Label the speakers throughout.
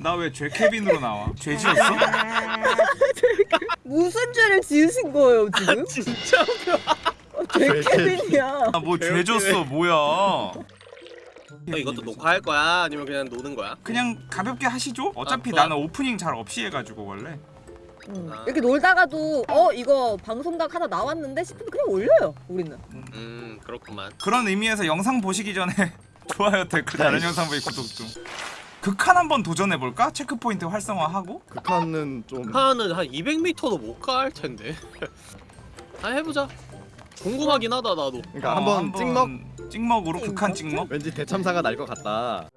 Speaker 1: 나 왜 죄캐빈으로 나와? 죄 지었어?
Speaker 2: 무슨 죄를 지으신 거예요 지금?
Speaker 3: 진짜
Speaker 2: 죄캐빈이야.
Speaker 1: 아 뭐 죄 졌어 뭐야
Speaker 3: 너 이것도 녹화할 거야? 아니면 그냥 노는 거야?
Speaker 1: 그냥 가볍게 하시죠 어차피
Speaker 3: 아.
Speaker 1: 나는 오프닝 잘 없이 해가지고 원래
Speaker 2: 음.
Speaker 3: 아.
Speaker 2: 이렇게 놀다가도 어 이거 방송각 하나 나왔는데 싶으면 그냥 올려요 우리는.
Speaker 3: 음 그렇구만
Speaker 1: 그런 의미에서 영상 보시기 전에 좋아요 댓글 다른 영상 보기 구독 좀 극한 한번 도전해볼까? 체크포인트 활성화하고
Speaker 4: 극한은 좀
Speaker 3: 하는 한 200m도 못 갈 텐데 아 해보자 궁금하긴 하다 나도
Speaker 4: 그러니까
Speaker 1: 어,
Speaker 4: 한번 찍먹
Speaker 1: 찍먹으로 극한 찍먹?
Speaker 4: 왠지 대참사가 날 것 같다.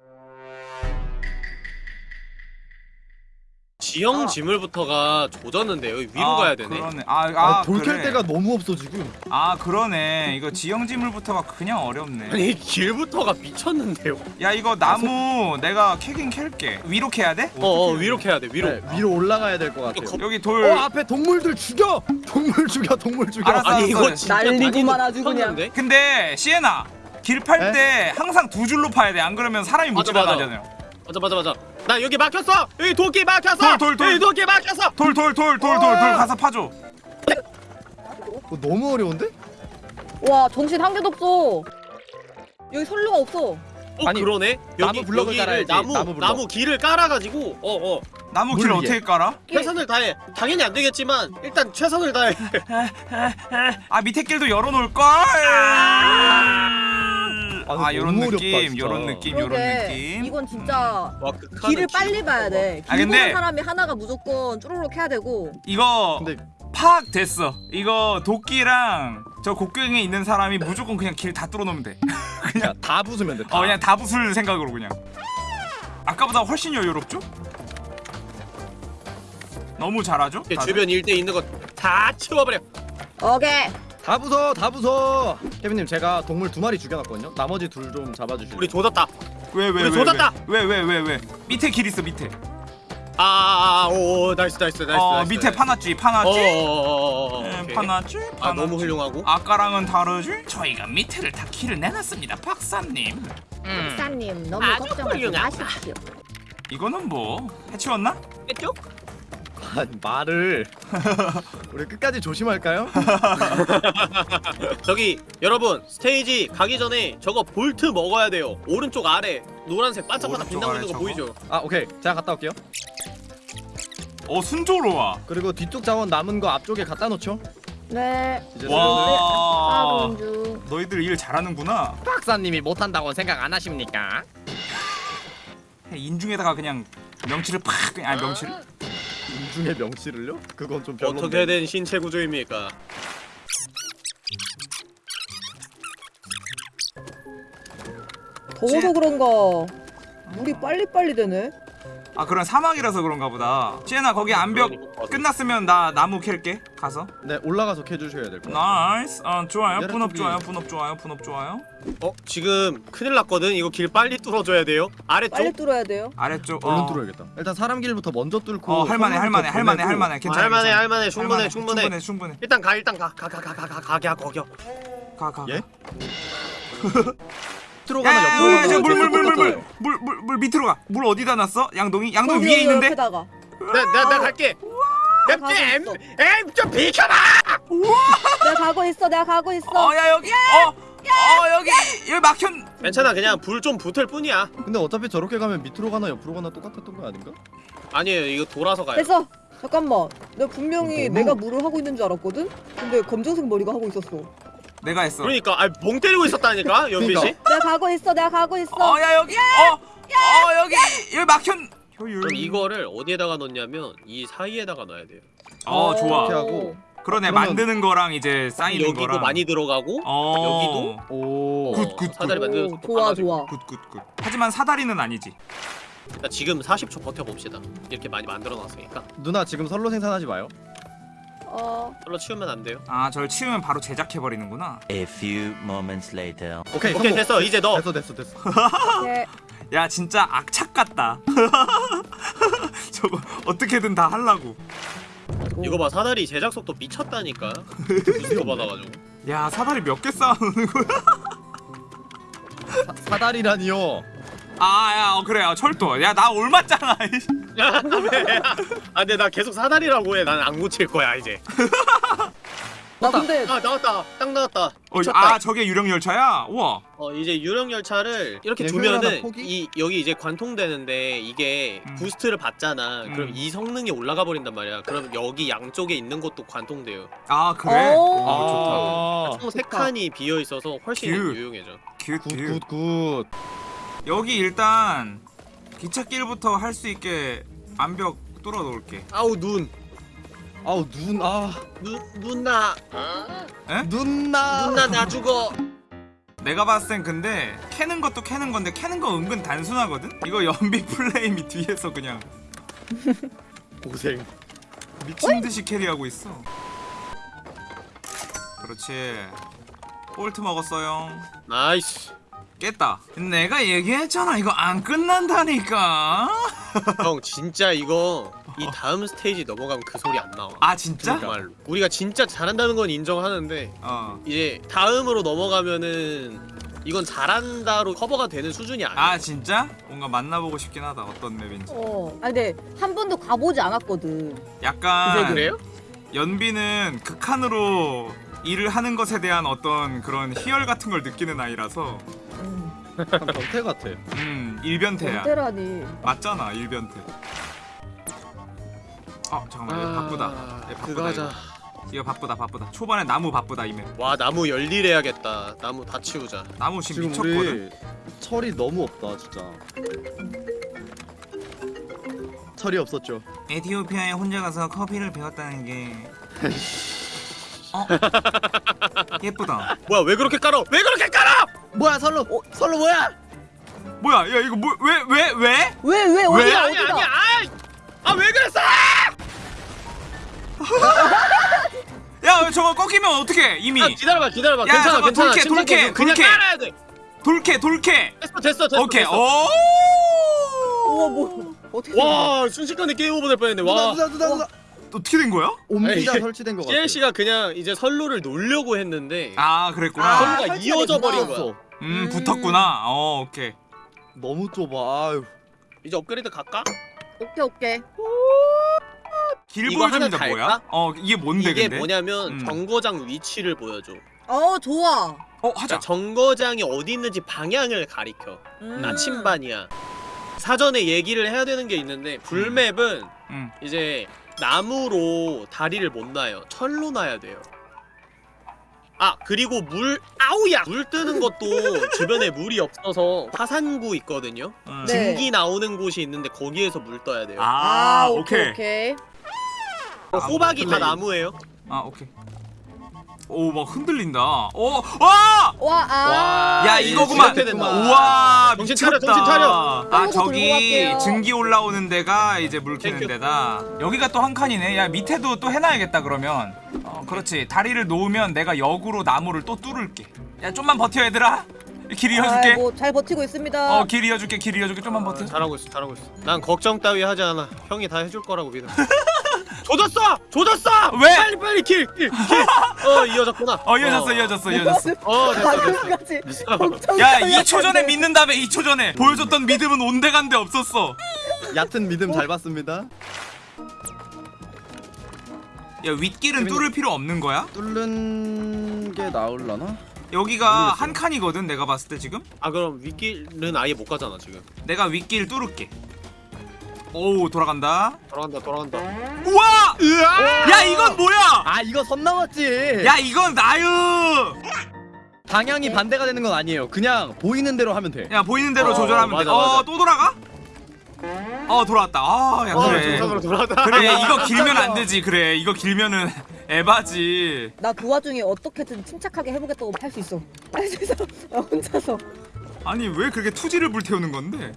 Speaker 3: 지형
Speaker 2: 아.
Speaker 3: 지물부터가 조졌는데 여기 위로
Speaker 1: 아,
Speaker 3: 가야 되네
Speaker 1: 그러네 아,
Speaker 4: 아,
Speaker 1: 아
Speaker 4: 돌캘
Speaker 1: 그래.
Speaker 4: 데가 너무 없어 지금.
Speaker 1: 아 그러네 이거 지형 지물부터가 그냥 어렵네
Speaker 3: 아니 길부터가 미쳤는데요
Speaker 1: 야 이거 나무 내가 캐긴 캘게 위로 캐야 돼?
Speaker 3: 어 어 위로 캐야 돼 위로
Speaker 4: 네, 위로 올라가야 될 것 같아요.
Speaker 1: 여기 돌
Speaker 4: 어 앞에 동물들 죽여! 동물 죽여 동물 죽여.
Speaker 1: 알았어.
Speaker 3: 아니 이거 다리는
Speaker 2: 아주 그냥.
Speaker 1: 근데 시에나 길팔
Speaker 4: 네?
Speaker 1: 때 항상 두 줄로 파야 돼 안 그러면 사람이 못
Speaker 3: 맞아.
Speaker 1: 지나가잖아요
Speaker 3: 맞아 맞아 맞아 나 여기 막혔어 여기 도끼 막혔어
Speaker 1: 돌, 돌, 돌.
Speaker 3: 여기 도끼 막혔어
Speaker 1: 돌 돌 돌 돌 돌 돌 가서 파줘
Speaker 4: 어, 너무 어려운데?
Speaker 2: 와 정신 한 개도 없어. 여기 선로가 없어.
Speaker 3: 어
Speaker 4: 아니,
Speaker 3: 그러네 여기
Speaker 4: 나무 블럭을
Speaker 3: 여기를
Speaker 4: 깔아야지,
Speaker 3: 나무
Speaker 4: 나무
Speaker 3: 나무,
Speaker 4: 블럭.
Speaker 3: 길을 깔아가지고 어어
Speaker 1: 나무 물길
Speaker 4: 위에.
Speaker 1: 어떻게 깔아?
Speaker 3: 최선을 다해 당연히 안 되겠지만 일단 최선을 다해
Speaker 1: 아 밑에 길도 열어놓을걸
Speaker 4: 아,
Speaker 1: 아
Speaker 4: 어렵다,
Speaker 1: 느낌. 요런 느낌 요런
Speaker 2: 그러게
Speaker 1: 느낌
Speaker 2: 이건 진짜
Speaker 3: 와 극한은
Speaker 2: 길을
Speaker 3: 길-
Speaker 2: 빨리 봐야 돼.
Speaker 1: 아,
Speaker 2: 길
Speaker 1: 근데-
Speaker 2: 보는 사람이 하나가 무조건 쭈루룩 해야 되고.
Speaker 1: 이거
Speaker 4: 근데
Speaker 1: 파악됐어 이거 도끼랑 저 곡괭이에 있는 사람이 무조건 그냥 길 다 뚫어놓으면 돼
Speaker 4: 그냥 다 부수면 돼. 다.
Speaker 1: 어 그냥 다 부술 생각으로 그냥 아까보다 훨씬 여유롭죠? 너무 잘하죠? 다들?
Speaker 3: 주변 일대 있는 거 다 치워버려
Speaker 2: 오케이.
Speaker 4: 다 부숴 다 부숴. 케빈님 제가 동물 두 마리 죽여놨거든요. 나머지 둘 좀 잡아주실래요?
Speaker 3: 우리 조졌다
Speaker 1: 왜왜
Speaker 3: 우리
Speaker 1: 왜! 왜왜 왜왜 밑에 길 있어 밑에
Speaker 3: 아오오 nice nice nice
Speaker 1: 어
Speaker 3: nice,
Speaker 1: 밑에
Speaker 3: nice.
Speaker 1: 파놨지 파놨지
Speaker 3: 어어어어어
Speaker 1: 네, 파놨지
Speaker 3: 아 너무 훌륭하고
Speaker 1: 아까랑은 다르지? 저희가 밑에를 다 길을 내놨습니다 박사님
Speaker 2: 박사님 너무
Speaker 3: 아주
Speaker 2: 걱정하지
Speaker 3: 훌륭하다.
Speaker 2: 마십시오.
Speaker 1: 이거는 뭐 해치웠나?
Speaker 4: 아, 말을 우리 끝까지 조심할까요?
Speaker 3: 저기 여러분 스테이지 가기 전에 저거 볼트 먹어야 돼요 오른쪽 아래 노란색 반짝반짝 빛나고 있는 거 보이죠?
Speaker 4: 아 오케이 제가 갔다 올게요.
Speaker 1: 어 순조로워
Speaker 4: 그리고 뒤쪽 자원 남은 거 앞쪽에 갖다 놓죠.
Speaker 2: 네.
Speaker 4: 이제
Speaker 1: 와
Speaker 2: 하는 중.
Speaker 1: 너희들 일 잘하는구나
Speaker 4: 박사님이 못한다고 생각 안 하십니까?
Speaker 1: 인중에다가 그냥 명치를 팍 그냥 아니 명치를
Speaker 4: 인중의 명치를요? 그건 좀 별론데.
Speaker 3: 어떻게 된 신체 구조입니까?
Speaker 2: 더워서 그런가 물이 빨리빨리 되네.
Speaker 1: 아 그런 사막이라서 그런가 보다 시에나 거기 암벽
Speaker 3: 그러니까.
Speaker 1: 끝났으면 나 나무 캘게 가서
Speaker 4: 네 올라가서 캐주셔야 될것 같아요.
Speaker 1: nice 어 좋아요 분업 좋아요 분업 좋아요 분업 좋아요
Speaker 3: 어 지금 큰일 났거든 이거 길 빨리 뚫어줘야 돼요 아래쪽
Speaker 2: 빨리 뚫어야 돼요.
Speaker 1: 아래쪽
Speaker 4: 얼른
Speaker 1: 어,
Speaker 4: 뚫어야겠다. 일단 사람 길부터 먼저 뚫고.
Speaker 1: 어 할만해 할만해 할만해. 할만해
Speaker 3: 아,
Speaker 1: 괜찮아
Speaker 3: 할만해
Speaker 1: 괜찮아.
Speaker 3: 할만해 충분해 충분해
Speaker 1: 충분해 충분해
Speaker 3: 일단 가 일단 가 가 가 가 가 가 가게 거겨
Speaker 1: 가가
Speaker 4: 예? 들어가나
Speaker 1: 야야야
Speaker 4: 옆으로 가나.
Speaker 1: 물물물 물물물 물 밑으로 가 물 어디다 놨어 양동이 양동이 위에 있는데
Speaker 2: 옆에다가.
Speaker 3: 내가 내가 내가 갈게
Speaker 2: 가고
Speaker 3: 엠
Speaker 2: 있어.
Speaker 3: 엠 좀 비켜봐
Speaker 2: 내가 가고 있어. 내가 가고 있어.
Speaker 1: 어 야 여기 어 어 여기 여기 막혔
Speaker 3: 괜찮아 그냥 불 좀 붙을 뿐이야
Speaker 4: 근데 어차피 저렇게 가면 밑으로 가나 옆으로 가나 똑같았던 거 아닌가?
Speaker 3: 아니에요 이거 돌아서 가요
Speaker 2: 됐어. 잠깐만. 내가 분명히
Speaker 4: 너무-
Speaker 2: 내가 물을 하고 있는 줄 알았거든. 근데 검정색 머리가 하고 있었어.
Speaker 1: 내가 했어
Speaker 3: 그러니까 아멍 때리고 있었다니까 연비 씨.
Speaker 2: 내가 가고 있어. 내가 가고 있어.
Speaker 1: 어야 여기 어 어 여기 여기 막혔 효율
Speaker 3: 그럼 이거를 어디에다가 넣냐면 이 사이에다가 넣어야 돼요
Speaker 1: 어 좋아
Speaker 4: 이렇게 하고.
Speaker 1: 그러네
Speaker 4: 그러면-
Speaker 1: 만드는 거랑 이제 쌓이는
Speaker 3: 여기도
Speaker 1: 거랑
Speaker 3: 많이 들어가고
Speaker 1: 어
Speaker 3: 여기도?
Speaker 4: 오.
Speaker 1: good, good,
Speaker 3: 사다리 속도
Speaker 2: 좋아. 좋아.
Speaker 1: good good good 하지만 사다리는 아니지
Speaker 3: 자, 지금 40초 버텨봅시다 이렇게 많이 만들어 놨으니까
Speaker 4: 누나 지금 선로 생산하지 마요.
Speaker 2: 어.
Speaker 3: 별로 치우면 안 돼요
Speaker 1: 아 저를 치우면 바로 제작해 버리는구나
Speaker 5: A few moments later.
Speaker 4: 오케이.
Speaker 3: 오케이
Speaker 4: 성공.
Speaker 3: 됐어 이제 넣어
Speaker 4: 됐어 됐어 됐어.
Speaker 2: 오케이.
Speaker 1: 야 진짜 악착 같다 저거 어떻게든 다 하려고
Speaker 3: 이거 봐 사다리 제작 속도 미쳤다니까 부스터 받아가지고
Speaker 1: 야 사다리 몇 개 쌓아놓는 거야
Speaker 4: 사, 사다리라니요.
Speaker 1: 아 야 어, 그래 요 철도 야 나 올맞잖아.
Speaker 3: 아 근데 나 계속 사다리라고 해. 나는 안 고칠 거야 이제.
Speaker 2: 나 근데
Speaker 3: 아 나왔다. 딱 나왔다.
Speaker 1: 어. 아 저게 유령 열차야 우와
Speaker 3: 어 이제 유령 열차를 이렇게 두면은? 이 여기 이제 관통되는데 이게
Speaker 1: 음.
Speaker 3: 부스트를 받잖아. 그럼
Speaker 1: 음.
Speaker 3: 이 성능이 올라가 버린단 말이야. 그럼 여기 양쪽에 있는 것도 관통돼요.
Speaker 1: 아 그래
Speaker 2: 오.
Speaker 1: 아
Speaker 3: 총 세 칸이 비어 있어서 훨씬
Speaker 1: 큐.
Speaker 3: 유용해져.
Speaker 1: 좋다 good good
Speaker 4: good good good
Speaker 1: 여기 일단 기찻길부터 할 수 있게 암벽 뚫어 놓을게
Speaker 3: 아우 눈.
Speaker 4: 아우 눈아
Speaker 3: 눈 누나
Speaker 4: 눈나
Speaker 3: 누나 나 죽어.
Speaker 1: 내가 봤을 땐 근데 캐는 것도 캐는 건데 캐는 거 은근 단순하거든? 이거 연비 플레임이 뒤에서 그냥
Speaker 3: 고생.
Speaker 1: 미친 듯이 carry하고 있어 그렇지 볼트 먹었어요
Speaker 3: nice.
Speaker 1: 깼다 내가 얘기했잖아 이거 안 끝난다니까
Speaker 3: 형 진짜 이거 이 다음 스테이지 넘어가면 그 소리 안 나와.
Speaker 1: 아 진짜?
Speaker 3: 정말로. 우리가 진짜 잘한다는 건 인정하는데
Speaker 1: 어.
Speaker 3: 이제 다음으로 넘어가면은 이건 잘한다로 커버가 되는 수준이 아니야.
Speaker 1: 아 진짜? 뭔가 만나보고 싶긴 하다 어떤 map인지
Speaker 2: 어. 아니 근데 한 번도 가보지 않았거든.
Speaker 1: 약간
Speaker 3: 그래 그래요?
Speaker 1: 연비는 극한으로 일을 하는 것에 대한 어떤 그런 희열 같은 걸 느끼는 아이라서
Speaker 2: 음.
Speaker 4: 약간 변태 같아
Speaker 1: 음 일변태야
Speaker 2: 언제라니.
Speaker 1: 맞잖아 일변태 어 잠깐만 이거 바쁘다 이거 바쁘다
Speaker 3: 그거 하자.
Speaker 1: 이거. 이거 바쁘다 바쁘다 초반에 나무 바쁘다 이맵
Speaker 3: 와 나무 열일해야겠다. 나무 다 치우자.
Speaker 1: 나무 지금
Speaker 4: 지금
Speaker 1: 미쳤거든
Speaker 4: 철이 너무 없다 진짜 철이 없었죠
Speaker 1: 에티오피아에 혼자 가서 커피를 배웠다는 게 어? 예쁘다
Speaker 3: 뭐야 왜 그렇게 깔아? 왜 그렇게 깔아?
Speaker 4: 뭐야 설로 설로 뭐야
Speaker 1: 뭐야 야 이거 뭐 왜 왜 왜?
Speaker 2: 왜 왜 어디가
Speaker 3: 아니
Speaker 2: 어디가?
Speaker 3: 아왜 그랬어?
Speaker 1: 야 저거 꺾이면 어떡해 이미
Speaker 3: 아, 기다려봐 기다려봐.
Speaker 1: 야,
Speaker 3: 괜찮아
Speaker 1: 잠깐,
Speaker 3: 괜찮아. 침착해.
Speaker 1: 돌게,
Speaker 3: 그냥. 깔아야 돼.
Speaker 1: 돌캐 돌캐
Speaker 3: 됐어 됐어 됐어.
Speaker 1: 오케이
Speaker 3: 됐어.
Speaker 1: 오
Speaker 2: 우와 뭐 어떻게?
Speaker 3: 와 순식간에 게임 오버 될 뻔했네.
Speaker 4: 누나
Speaker 3: 와.
Speaker 4: 누나 누나 누나
Speaker 1: 어떻게 된 거야?
Speaker 4: 옴니가
Speaker 3: 에이.
Speaker 4: 설치된 거 같아
Speaker 3: CLC가 그냥 이제 선로를 놓으려고 했는데
Speaker 1: 아 그랬구나
Speaker 2: 아,
Speaker 3: 선로가
Speaker 2: 설치가
Speaker 3: 이어져 버린
Speaker 2: 됐구나.
Speaker 3: 거야.
Speaker 1: 음
Speaker 2: 음.
Speaker 1: 붙었구나 어 오케이
Speaker 4: 너무 좁아 아유
Speaker 3: 이제 업그레이드 갈까?
Speaker 2: 오케이 오케이.
Speaker 1: 길
Speaker 3: 이거 하나
Speaker 1: 보여줍니다 뭐야?
Speaker 3: 달까?
Speaker 1: 어 이게 뭔데
Speaker 3: 이게
Speaker 1: 근데?
Speaker 3: 뭐냐면
Speaker 1: 음.
Speaker 3: 정거장 위치를 보여줘.
Speaker 2: 어 좋아.
Speaker 1: 어 하자
Speaker 3: 그러니까 정거장이 어디 있는지 방향을 가리켜.
Speaker 2: 음.
Speaker 3: 나침반이야. 사전에 얘기를 해야 되는 게 있는데 불맵은
Speaker 1: 음.
Speaker 3: 이제 나무로 다리를 못 놔요. 철로 놔야 돼요. 아 그리고 물 아우야 물 뜨는 것도 주변에 물이 없어서 화산구 있거든요.
Speaker 1: 음.
Speaker 2: 네.
Speaker 3: 증기 나오는 곳이 있는데 거기에서 물 떠야 돼요.
Speaker 1: 아,
Speaker 2: 아
Speaker 1: 오케이
Speaker 2: 오케이 오케이.
Speaker 3: 어, 호박이 다
Speaker 1: 플레이.
Speaker 3: 나무예요.
Speaker 1: 아 오케이 오 막 흔들린다 어 와!
Speaker 2: 와 아.
Speaker 1: 야 이거구만. 우와
Speaker 3: 정신 차려, 정신 차려.
Speaker 1: 아 저기. 증기 올라오는 데가 이제 물 캐는. 데다 여기가 또 한 칸이네 야 밑에도 또 해놔야겠다 그러면 어 그렇지 다리를 놓으면 내가 역으로 나무를 또 뚫을게 야 좀만 버텨 얘들아 길 이어줄게
Speaker 2: 뭐 잘 버티고 있습니다.
Speaker 1: 어 길 이어줄게 길 이어줄게 좀만 버텨
Speaker 3: 잘하고 있어, 잘하고 있어. 난 걱정 따위 하지 않아. 형이 다 해줄 거라고 믿어. 조졌어, 조졌어.
Speaker 1: 왜?
Speaker 3: 빨리 빨리 길, 길, 길. 어 이어졌구나.
Speaker 1: 어 이어졌어 이어졌어 이어졌어
Speaker 3: 어 됐어, 됐어.
Speaker 1: 야 2초 전에 믿는 다음에 2초 전에 보여줬던 믿음은 온데간데 없었어
Speaker 4: 얕은 믿음 잘 봤습니다
Speaker 1: 야 윗길은 뚫을 필요 없는 거야?
Speaker 4: 뚫는 게 나올라나?
Speaker 1: 여기가
Speaker 4: 모르겠어요.
Speaker 1: 한 칸이거든 내가 봤을 때 지금
Speaker 3: 아 그럼 윗길은 아예 못 가잖아 지금.
Speaker 1: 내가 윗길 뚫을게 오 돌아간다
Speaker 3: 돌아간다, 돌아간다.
Speaker 1: 우와
Speaker 3: 으아!
Speaker 1: 야 이건 뭐야
Speaker 4: 아 이거 선 넘었지
Speaker 1: 야 이건 나유
Speaker 4: 방향이 반대가 되는 건 아니에요 그냥 보이는 대로 하면 돼
Speaker 1: 야 보이는 대로
Speaker 3: 어,
Speaker 1: 조절하면
Speaker 3: 맞아,
Speaker 1: 돼어또. 돌아가? 어 돌아왔다 아야
Speaker 3: 어,
Speaker 1: 그래
Speaker 3: 정상으로 돌아간다.
Speaker 1: 그래 이거 길면 안 되지 그래 이거 길면은 에바지
Speaker 2: 나 그 와중에 어떻게든 침착하게 해보겠다고 할 수 있어. 할 수 있어. 나 혼자서.
Speaker 1: 아니 왜 그렇게 투지를 불태우는 건데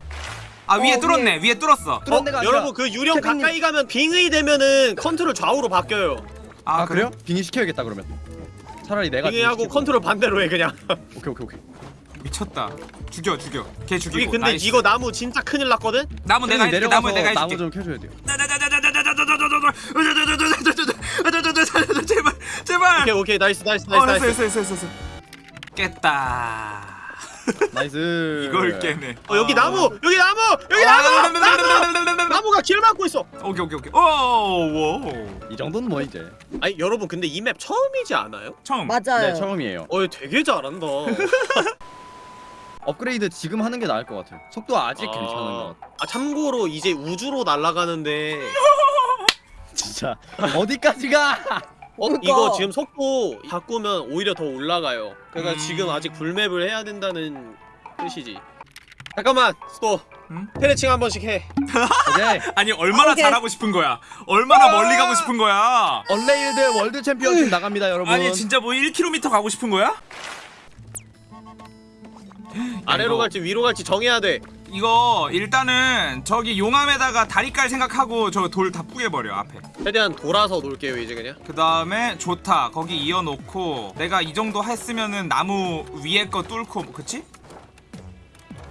Speaker 1: 아 위에
Speaker 2: 어,
Speaker 1: 뚫었네. 위에 뚫었어.
Speaker 4: 뚫은
Speaker 3: 어,
Speaker 4: 데가 아니라
Speaker 3: 여러분 그 유령
Speaker 4: 케빈님.
Speaker 3: 가까이 가면 빙의 되면은 컨트롤 좌우로 바뀌어요.
Speaker 4: 아, 그래요? 빙의 시켜야겠다 그러면. 차라리 내가
Speaker 3: 빙의하고. 컨트롤 반대로 해 그냥.
Speaker 4: 오케이 오케이 오케이.
Speaker 1: 미쳤다. 죽여 죽여. 걔 죽이고.
Speaker 3: 여기 근데
Speaker 1: nice.
Speaker 3: 이거 나무 진짜 큰일 났거든.
Speaker 1: 나무 내가 해줄게. 나무 내가
Speaker 4: 나무
Speaker 1: 해줄게.
Speaker 4: 좀 캐줘야 돼요.
Speaker 1: 제발. 제발.
Speaker 3: 오케이 오케이. nice nice
Speaker 1: 어
Speaker 3: nice
Speaker 1: 됐어
Speaker 3: nice.
Speaker 1: 됐어 됐어. 깼다
Speaker 4: nice.
Speaker 1: 이걸 깨네.
Speaker 3: 어 여기 나무 여기 나무 여기
Speaker 1: 아,
Speaker 3: 나무 나무 나무가 길 막고 있어
Speaker 1: 오케이 오케이 오케이. 오, 오.
Speaker 4: 이 정도는 뭐 이제.
Speaker 3: 아니 여러분 근데 이 map 처음이지 않아요?
Speaker 1: 처음.
Speaker 2: 맞아요.
Speaker 4: 네 처음이에요.
Speaker 3: 어 되게 잘한다
Speaker 4: 업그레이드 지금 하는 게 나을 것 같아요. 속도 아직
Speaker 3: 아.
Speaker 4: 괜찮은 것 같아.
Speaker 3: 아 참고로 이제 우주로 날아가는데
Speaker 4: 진짜 어디까지 가?
Speaker 3: 어
Speaker 2: 그러니까.
Speaker 3: 이거 지금 속도 바꾸면 오히려 더 올라가요 그러니까
Speaker 1: 음.
Speaker 3: 지금 아직 불map을 해야 된다는 뜻이지 잠깐만 스토
Speaker 1: 음?
Speaker 3: 테레칭 한 번씩 해.
Speaker 1: 아니 얼마나
Speaker 2: 오케이.
Speaker 1: 잘하고 싶은 거야? 얼마나 멀리 가고 싶은 거야?
Speaker 4: Unrailed World Championship 나갑니다 여러분.
Speaker 1: 아니 진짜 뭐 1km 가고 싶은 거야?
Speaker 3: 아래로 갈지 위로 갈지 정해야 돼
Speaker 1: 이거 일단은 저기 용암에다가 다리 깔 생각하고 저 돌 다 뿌개버려 앞에.
Speaker 3: 최대한 돌아서 놀게요 이제 그냥?
Speaker 1: 그 다음에 좋다. 거기 이어놓고 내가 이 정도 했으면은 나무 위에 거 뚫고 그치?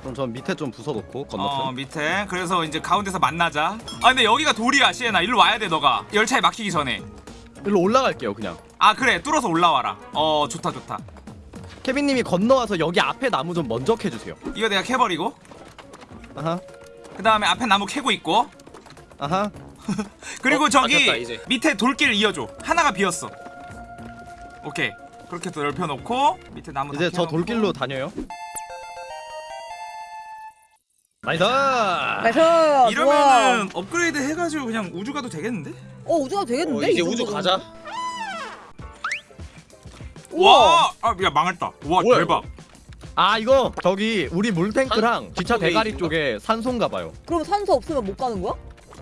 Speaker 4: 그럼 전 밑에 좀 부숴놓고
Speaker 1: 어
Speaker 4: 건너편.
Speaker 1: 밑에. 그래서 이제 가운데서 만나자. 아 근데 여기가 돌이야 시에나. 일로 와야 돼 너가. 열차에 막히기 전에.
Speaker 4: 일로 올라갈게요 그냥.
Speaker 1: 아 그래. 뚫어서 올라와라. 어 좋다 좋다.
Speaker 4: 케빈님이 건너와서 여기 앞에 나무 좀 먼저 캐주세요.
Speaker 1: 이거 내가 캐버리고
Speaker 4: 아하.
Speaker 1: 그 다음에 앞에 나무 캐고 있고
Speaker 4: 아하.
Speaker 1: 그리고
Speaker 3: 어,
Speaker 1: 저기
Speaker 3: 맞았다.
Speaker 1: 밑에 돌길 이어줘 하나가 비었어 오케이 그렇게 또 넓혀놓고 밑에 나무 다
Speaker 4: 이제 저. 돌길로 다녀요. nice.
Speaker 2: nice.
Speaker 1: 이러면은 업그레이드 해가지고 그냥 우주 가도 되겠는데?
Speaker 2: 어 우주가 되겠는데?
Speaker 3: 어, 이제
Speaker 2: 이
Speaker 3: 우주? 가자.
Speaker 2: 와!
Speaker 1: 아, 야 망했다. 와
Speaker 3: 뭐야,
Speaker 1: 대박.
Speaker 4: 아 이거 저기 우리 물탱크랑 기차 대가리 쪽에 산소인가 봐요.
Speaker 2: 그럼 산소 없으면 못 가는 거야?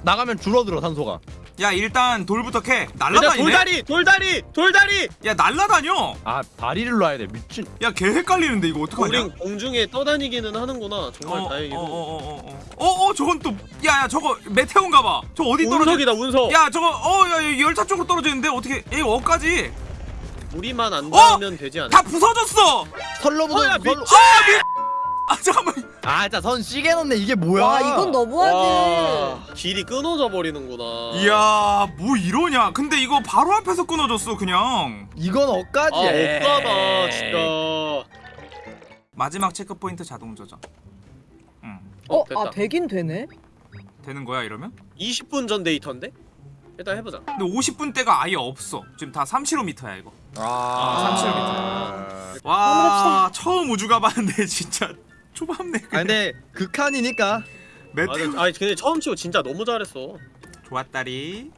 Speaker 4: 나가면 줄어들어 산소가.
Speaker 1: 야 일단 돌부터 캐. 날라다니네.
Speaker 3: 돌다리 돌다리 돌다리
Speaker 1: 야 날라다녀.
Speaker 4: 아 다리를 놔야 돼 미친.
Speaker 1: 야개 헷갈리는데 이거 어떡하냐?
Speaker 3: 우린 공중에 떠다니기는 하는구나 정말 다행이고
Speaker 1: 어어어어 어. 어 어 저건 또 야야 저거 메테오인가 봐. 저 어디 떨어져?
Speaker 3: 운석이다 운석
Speaker 1: 야 저거 어야 열차 쪽으로 떨어지는데 어떻게 얘 어까지
Speaker 3: 우리만 안
Speaker 1: 어!
Speaker 3: 닿으면 되지 않아?
Speaker 1: 다 부서졌어.
Speaker 3: 어, 야,
Speaker 4: 선로...
Speaker 1: 아 잠깐만.
Speaker 4: 아, 진짜 선 시계 넣네 이게 뭐야?
Speaker 2: 와 이건 너무하지.
Speaker 3: 와 길이 끊어져 버리는구나
Speaker 1: 이야 뭐 이러냐? 근데 이거 바로 앞에서 끊어졌어 그냥.
Speaker 4: 이건 억까지.
Speaker 3: 아 억까다 진짜
Speaker 1: 마지막 체크 포인트 자동 조정. 응
Speaker 3: 어,
Speaker 2: 어, 아 되긴 되네.
Speaker 1: 되는 거야 이러면?
Speaker 3: 20분 전 데이터인데? 일단 해보자
Speaker 1: 근데 50분 대가 아예 없어. 지금 다 3km야 이거.
Speaker 4: 아,
Speaker 1: 30m. 와 처음 우주 가봤는데 진짜 초밥네.
Speaker 4: 아 근데 극한이니까
Speaker 1: 메테오
Speaker 3: 아 근데 처음 치고 진짜 너무 잘했어
Speaker 1: 좋았다리.